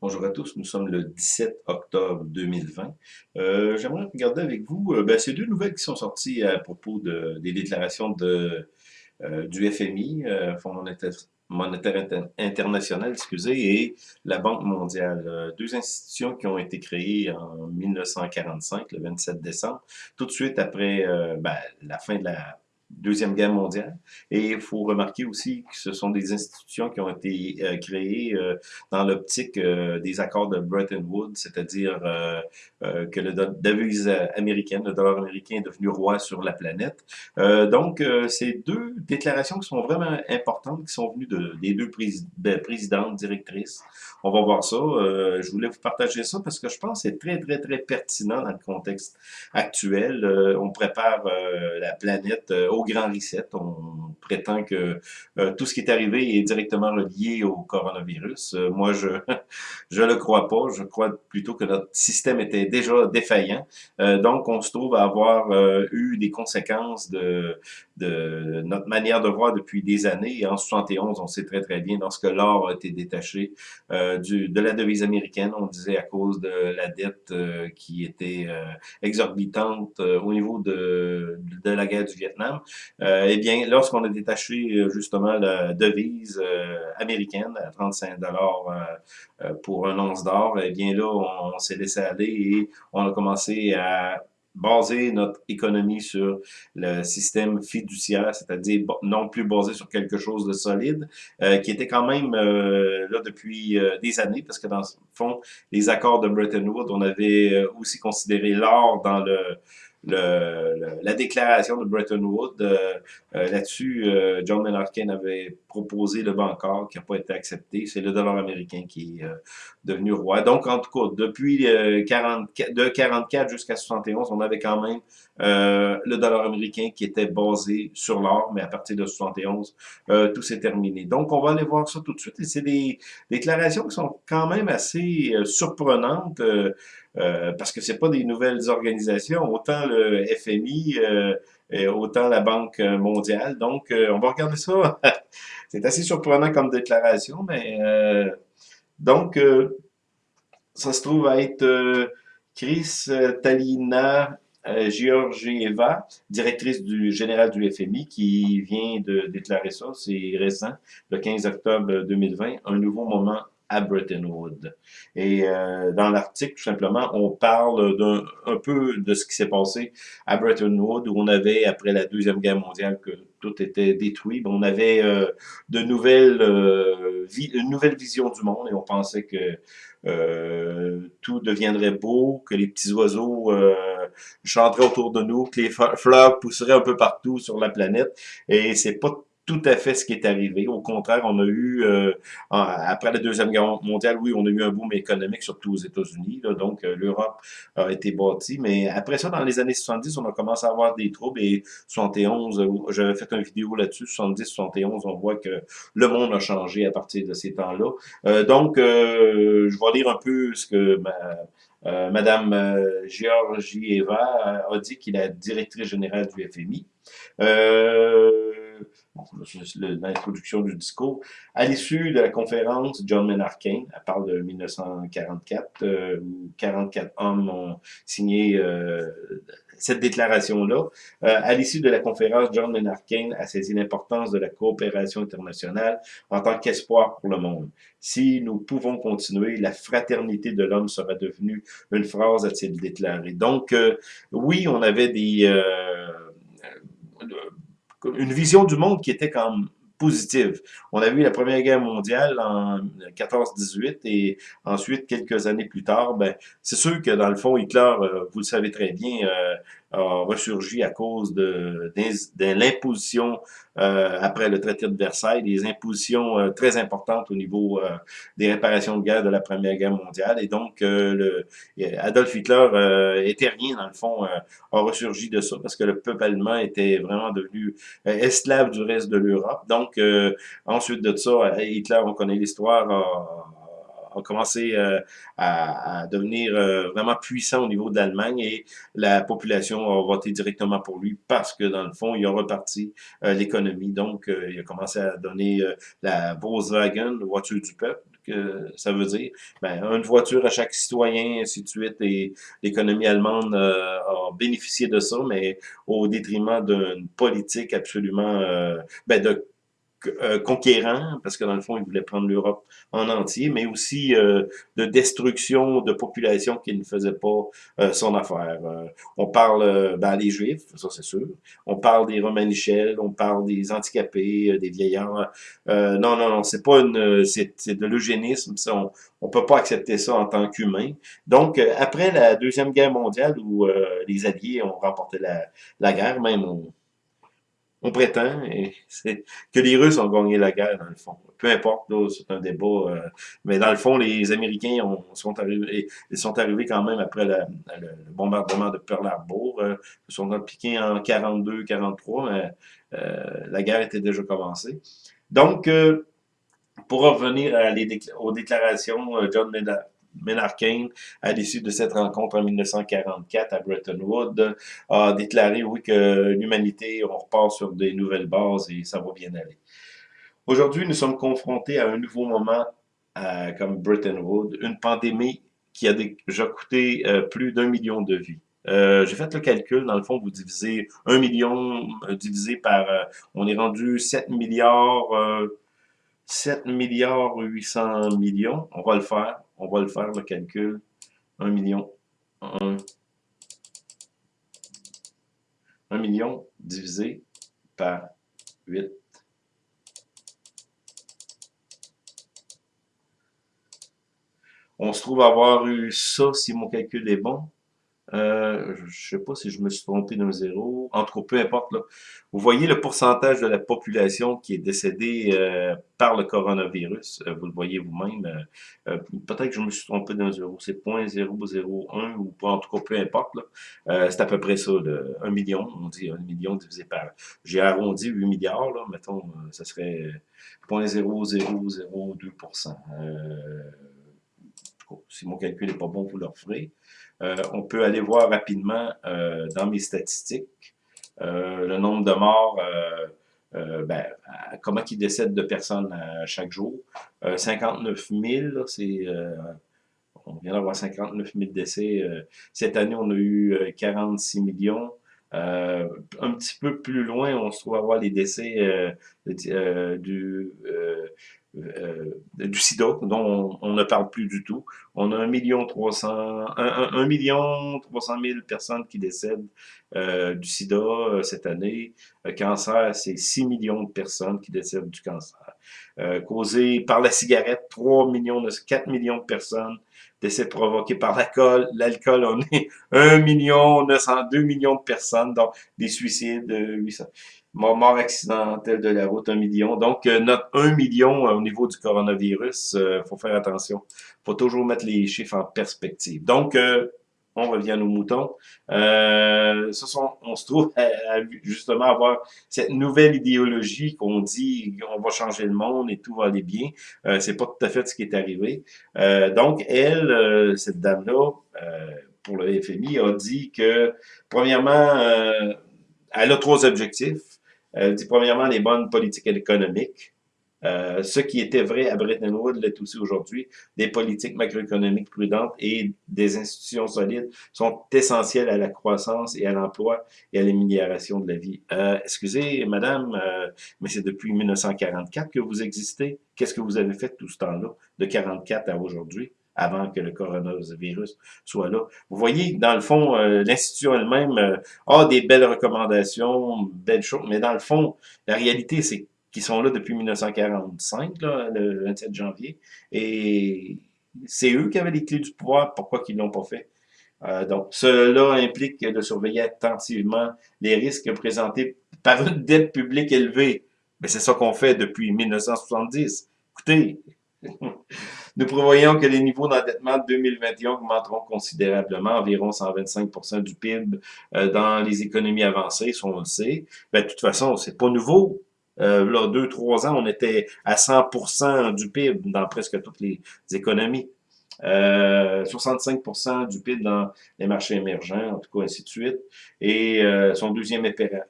Bonjour à tous, nous sommes le 17 octobre 2020. Euh, J'aimerais regarder avec vous euh, ben, ces deux nouvelles qui sont sorties à propos de, des déclarations de, euh, du FMI, euh, Fonds monétaire, international, excusez, et la Banque mondiale. Euh, deux institutions qui ont été créées en 1945, le 27 décembre, tout de suite après ben, la fin de la Deuxième Guerre mondiale. Et il faut remarquer aussi que ce sont des institutions qui ont été euh, créées euh, dans l'optique euh, des accords de Bretton Woods, c'est-à-dire que le devise américaine, le dollar américain est devenu roi sur la planète. donc, c'est deux déclarations qui sont vraiment importantes, qui sont venues de, des deux ben, présidentes, directrices. On va voir ça. je voulais vous partager ça parce que je pense que c'est très, très, très pertinent dans le contexte actuel. on prépare la planète au grand reset. On prétend que euh, tout ce qui est arrivé est directement relié au coronavirus. Euh, moi, je je le crois pas. Je crois plutôt que notre système était déjà défaillant. Euh, donc, on se trouve à avoir eu des conséquences de, de notre manière de voir depuis des années. En 71, on sait très très bien lorsque l'or a été détaché du, de la devise américaine, on disait à cause de la dette qui était exorbitante au niveau de, de la guerre du Vietnam. Euh, eh bien, lorsqu'on a détaché euh, justement la devise euh, américaine à 35 dollars pour un once d'or, eh bien là, on, s'est laissé aller et on a commencé à baser notre économie sur le système fiduciaire, c'est-à-dire non plus basé sur quelque chose de solide, qui était quand même là depuis des années, parce que dans le fond, les accords de Bretton Woods, on avait aussi considéré l'or dans le le, la déclaration de Bretton Woods. Euh, euh, là-dessus, euh, John Maynard Keynes avait proposé le Bancor qui n'a pas été accepté. C'est le dollar américain qui est devenu roi. Donc, en tout cas, depuis 40, de 44 jusqu'à 71, on avait quand même le dollar américain qui était basé sur l'or, mais à partir de 71, tout s'est terminé. Donc, on va aller voir ça tout de suite. Et c'est des déclarations qui sont quand même assez surprenantes. Euh, parce que c'est pas des nouvelles organisations, autant le FMI, euh, et autant la Banque mondiale. Donc, euh, on va regarder ça. c'est assez surprenant comme déclaration, mais donc, ça se trouve à être Chris Talina Georgieva, directrice du général du FMI, qui vient de déclarer ça, c'est récent, le 15 octobre 2020, un nouveau moment à Bretton Woods. Et euh, dans l'article, tout simplement, on parle d'un un peu de ce qui s'est passé à Bretton Woods, où on avait, après la Deuxième Guerre mondiale, que tout était détruit. on avait euh, de nouvelles, euh, une nouvelle vision du monde et on pensait que euh, tout deviendrait beau, que les petits oiseaux euh, chanteraient autour de nous, que les fleurs pousseraient un peu partout sur la planète. Et c'est pas tout à fait ce qui est arrivé. Au contraire, on a eu, euh, après la Deuxième Guerre mondiale, oui, on a eu un boom économique, surtout aux États-Unis, donc euh, l'Europe a été bâtie, mais après ça, dans les années 70, on a commencé à avoir des troubles, et 71, euh, j'avais fait une vidéo là-dessus, 70, 71, on voit que le monde a changé à partir de ces temps-là. donc, je vais lire un peu ce que ma, Madame Georgieva a dit, qui est la directrice générale du FMI. Euh, l'introduction du discours. À l'issue de la conférence, John Keynes, elle parle de 1944, euh, où 44 hommes ont signé euh, cette déclaration-là. Euh, à l'issue de la conférence, John Maynard Keynes a saisi l'importance de la coopération internationale en tant qu'espoir pour le monde. Si nous pouvons continuer, la fraternité de l'homme sera devenue une phrase, a-t-il. Donc, oui, on avait des une vision du monde qui était comme positive. On a vu la Première Guerre mondiale en 14-18 et ensuite, quelques années plus tard, ben, c'est sûr que dans le fond, Hitler, euh, vous le savez très bien, euh, a ressurgi à cause de, de, l'imposition euh, après le traité de Versailles, des impositions euh, très importantes au niveau euh, des réparations de guerre de la Première Guerre mondiale. Et donc, le, Adolf Hitler était rien, dans le fond, a ressurgi de ça parce que le peuple allemand était vraiment devenu esclave du reste de l'Europe. Donc, ensuite de ça, Hitler, on connaît l'histoire, a commencé euh, à, devenir euh, vraiment puissant au niveau de l'Allemagne et la population a voté directement pour lui parce que, dans le fond, il a reparti euh, l'économie. Donc, il a commencé à donner la Volkswagen, voiture du peuple, que ça veut dire? Ben, une voiture à chaque citoyen, ainsi de suite, et l'économie allemande euh, a bénéficié de ça, mais au détriment d'une politique absolument, euh, ben, de euh, conquérant, parce que dans le fond, il voulait prendre l'Europe en entier, mais aussi euh, de destruction de populations qui ne faisaient pas euh, son affaire. on parle ben, des Juifs, ça c'est sûr. On parle des Romanichels, on parle des handicapés, des vieillards. non, non, non, c'est pas une, c'est de l'eugénisme. On, on peut pas accepter ça en tant qu'humain. Donc, après la deuxième guerre mondiale, où les Alliés ont remporté la, la guerre, même on, on prétend et que les Russes ont gagné la guerre, dans le fond. Peu importe, c'est un débat. Euh, mais dans le fond, les Américains ont, sont, arrivés, ils sont arrivés quand même après le bombardement de Pearl Harbor. Euh, ils sont impliqués en 42-43, mais euh, la guerre était déjà commencée. Donc, pour revenir aux déclarations, John Menarkane, à l'issue de cette rencontre en 1944 à Bretton Woods, a déclaré, oui, que l'humanité, on repart sur des nouvelles bases et ça va bien aller. Aujourd'hui, nous sommes confrontés à un nouveau moment comme Bretton Woods, une pandémie qui a déjà coûté euh, plus d'un million de vies. Euh, j'ai fait le calcul, dans le fond, vous divisez un million euh, divisé par, on est rendu 7 milliards, 7 milliards 800 millions, on va le faire. On va le faire, le calcul. 1 million. 1, 1 million divisé par 8. On se trouve avoir eu ça, si mon calcul est bon, euh, je sais pas si je me suis trompé d'un zéro. En tout cas, peu importe. Là. Vous voyez le pourcentage de la population qui est décédée euh, par le coronavirus. Euh, vous le voyez vous-même. Euh, peut-être que je me suis trompé d'un zéro. C'est 0.001 ou pas. En tout cas, peu importe. C'est à peu près ça. Là. 1 million. On dit 1 million divisé par... J'ai arrondi 8 milliards. Là. Mettons, ça serait 0.0002%. si mon calcul n'est pas bon, vous le referez. Euh, on peut aller voir rapidement euh, dans mes statistiques euh, le nombre de morts, ben, comment il décède de personnes chaque jour. 59 000, c'est on vient d'avoir 59 000 décès. cette année, on a eu 46 millions. un petit peu plus loin, on se trouve à voir les décès du, euh, du sida, dont on, ne parle plus du tout. On a 1 million 300, 1, million 300 000 personnes qui décèdent euh, du sida euh, cette année. Cancer, c'est 6 millions de personnes qui décèdent du cancer. causé par la cigarette, 3 millions, 4 millions de personnes décès provoqués par l'alcool. L'alcool, on est 1 million 902 millions de personnes, donc des suicides, 800 mort accidentelle de la route, un million. Donc, euh, notre 1 million euh, au niveau du coronavirus, il euh, faut faire attention. faut toujours mettre les chiffres en perspective. Donc, on revient à nos moutons. ce sont, on se trouve à, justement avoir cette nouvelle idéologie qu'on dit on va changer le monde et tout va aller bien. C'est pas tout à fait ce qui est arrivé. donc, elle, cette dame-là, pour le FMI, a dit que, premièrement, elle a trois objectifs. Elle dit premièrement les bonnes politiques économiques. Euh, ce qui était vrai à Bretton Woods l'est aussi aujourd'hui. Des politiques macroéconomiques prudentes et des institutions solides sont essentielles à la croissance et à l'emploi et à l'amélioration de la vie. Euh, excusez, madame, euh, mais c'est depuis 1944 que vous existez. Qu'est-ce que vous avez fait tout ce temps-là, de 44 à aujourd'hui? Avant que le coronavirus soit là. Vous voyez, dans le fond, euh, l'institution elle-même euh, a des belles recommandations, belles choses, mais dans le fond, la réalité, c'est qu'ils sont là depuis 1945, là, le 27 janvier, et c'est eux qui avaient les clés du pouvoir, pourquoi qu'ils l'ont pas fait? Euh, donc, cela implique de surveiller attentivement les risques présentés par une dette publique élevée. Mais c'est ça qu'on fait depuis 1970. Écoutez, Nous prévoyons que les niveaux d'endettement de 2021 augmenteront considérablement, environ 125% du PIB euh, dans les économies avancées, si on le sait. Ben, de toute façon, c'est pas nouveau. Euh, là, deux, trois ans, on était à 100% du PIB dans presque toutes les économies. Euh, 65% du PIB dans les marchés émergents, en tout cas, ainsi de suite. Et euh, son deuxième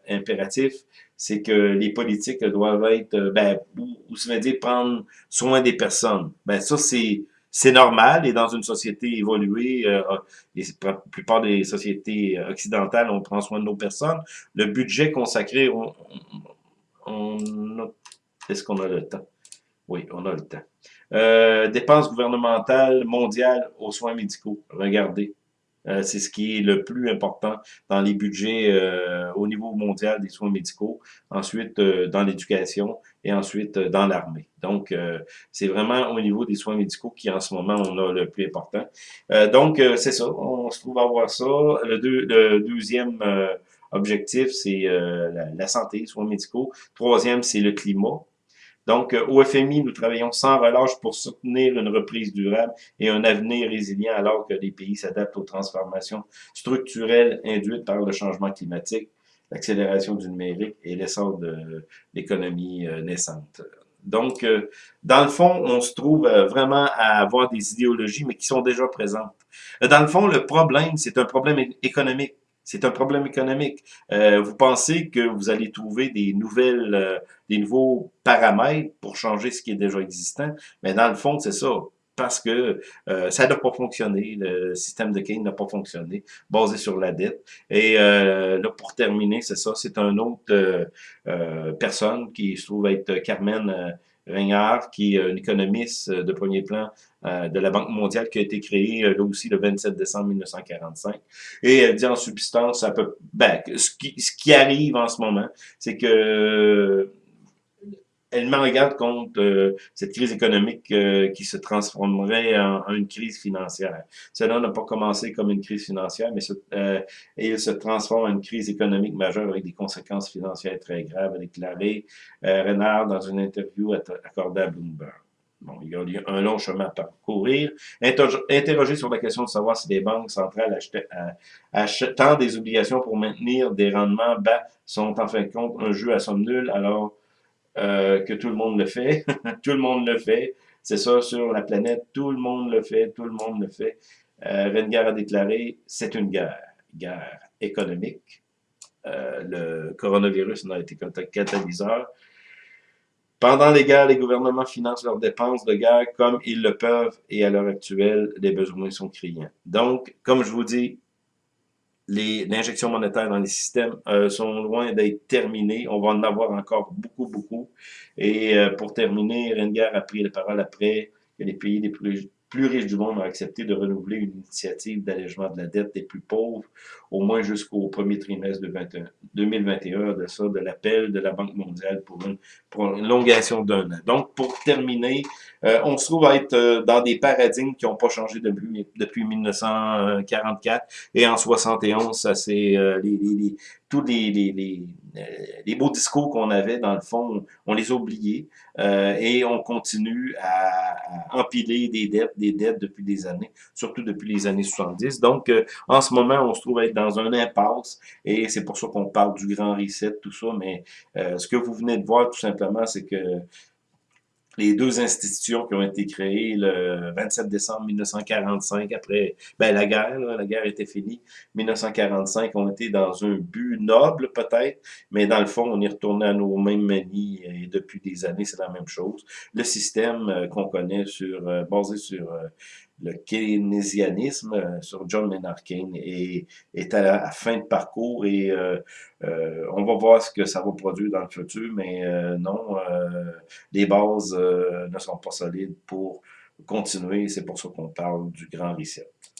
impératif, c'est que les politiques doivent être, euh, ben, ou, veut dire prendre soin des personnes. Ben ça, c'est c'est normal, et dans une société évoluée, euh, la plupart des sociétés occidentales, on prend soin de nos personnes. Le budget consacré, on, on, est-ce qu'on a le temps? Oui, on a le temps. Euh, dépenses gouvernementales mondiales aux soins médicaux. Regardez. Euh, c'est ce qui est le plus important dans les budgets euh, au niveau mondial des soins médicaux, ensuite euh, dans l'éducation et ensuite dans l'armée. Donc, c'est vraiment au niveau des soins médicaux qui, en ce moment, on a le plus important. donc, c'est ça, on se trouve à voir ça. Le, deux, le deuxième objectif, c'est la, la, santé, soins médicaux. Troisième, c'est le climat. Donc, euh, au FMI, nous travaillons sans relâche pour soutenir une reprise durable et un avenir résilient alors que les pays s'adaptent aux transformations structurelles induites par le changement climatique, l'accélération du numérique et l'essor de l'économie euh, naissante. Donc, euh, dans le fond, on se trouve vraiment à avoir des idéologies, mais qui sont déjà présentes. Dans le fond, le problème, c'est un problème économique. C'est un problème économique. Euh, vous pensez que vous allez trouver des nouvelles, euh, des nouveaux paramètres pour changer ce qui est déjà existant, mais dans le fond, c'est ça parce que euh, ça n'a pas fonctionné, le système de Keynes n'a pas fonctionné, basé sur la dette. Et là, pour terminer, c'est ça, c'est un autre personne qui se trouve être Carmen Ringard, qui est un économiste de premier plan euh, de la Banque mondiale qui a été créée euh, là aussi le 27 décembre 1945. Et elle dit en substance, ben, ce, qui, ce qui arrive en ce moment, c'est que elle regarde contre euh, cette crise économique qui se transformerait en, une crise financière. Cela n'a pas commencé comme une crise financière, mais euh, il se transforme en une crise économique majeure avec des conséquences financières très graves, a déclaré Renard dans une interview accordée à Bloomberg. Bon, il y a un long chemin à parcourir. Interroger sur la question de savoir si les banques centrales achetant des obligations pour maintenir des rendements bas sont en fin de compte un jeu à somme nulle alors euh, que tout le monde le fait. tout le monde le fait. C'est ça sur la planète. Tout le monde le fait. Tout le monde le fait. Euh, a déclaré, c'est une guerre. Guerre économique. Euh, le coronavirus n'a été qu'un catalyseur. Pendant les guerres, les gouvernements financent leurs dépenses de guerre comme ils le peuvent et à l'heure actuelle, les besoins sont criants. Donc, comme je vous dis, les injections monétaires dans les systèmes euh, sont loin d'être terminées. On va en avoir encore beaucoup, beaucoup. Et euh, pour terminer, Renger a pris la parole après que les pays les plus plus riches du monde ont accepté de renouveler une initiative d'allègement de la dette des plus pauvres, au moins jusqu'au premier trimestre de 2021, de ça, de l'appel de la Banque mondiale pour une prolongation d'un an. Donc, pour terminer, euh, on se trouve à être euh, dans des paradigmes qui n'ont pas changé depuis, depuis 1944, et en 71, ça c'est euh, les, les, tous les, les, les, euh, les beaux discours qu'on avait, dans le fond, on les a oubliés euh, et on continue à, empiler des dettes, des dettes depuis des années, surtout depuis les années 70. Donc, euh, en ce moment, on se trouve être dans un impasse et c'est pour ça qu'on parle du grand reset, tout ça, mais ce que vous venez de voir, tout simplement, c'est que les deux institutions qui ont été créées le 27 décembre 1945, après ben, la guerre, la guerre était finie, 1945, ont été dans un but noble peut-être, mais dans le fond, on est retourné à nos mêmes manies et depuis des années, c'est la même chose. Le système euh, qu'on connaît sur euh, basé sur euh, le keynésianisme euh, sur John Maynard Keynes est, à fin de parcours et euh, euh, on va voir ce que ça va produire dans le futur, mais non, les bases ne sont pas solides pour continuer. C'est pour ça qu'on parle du grand reset.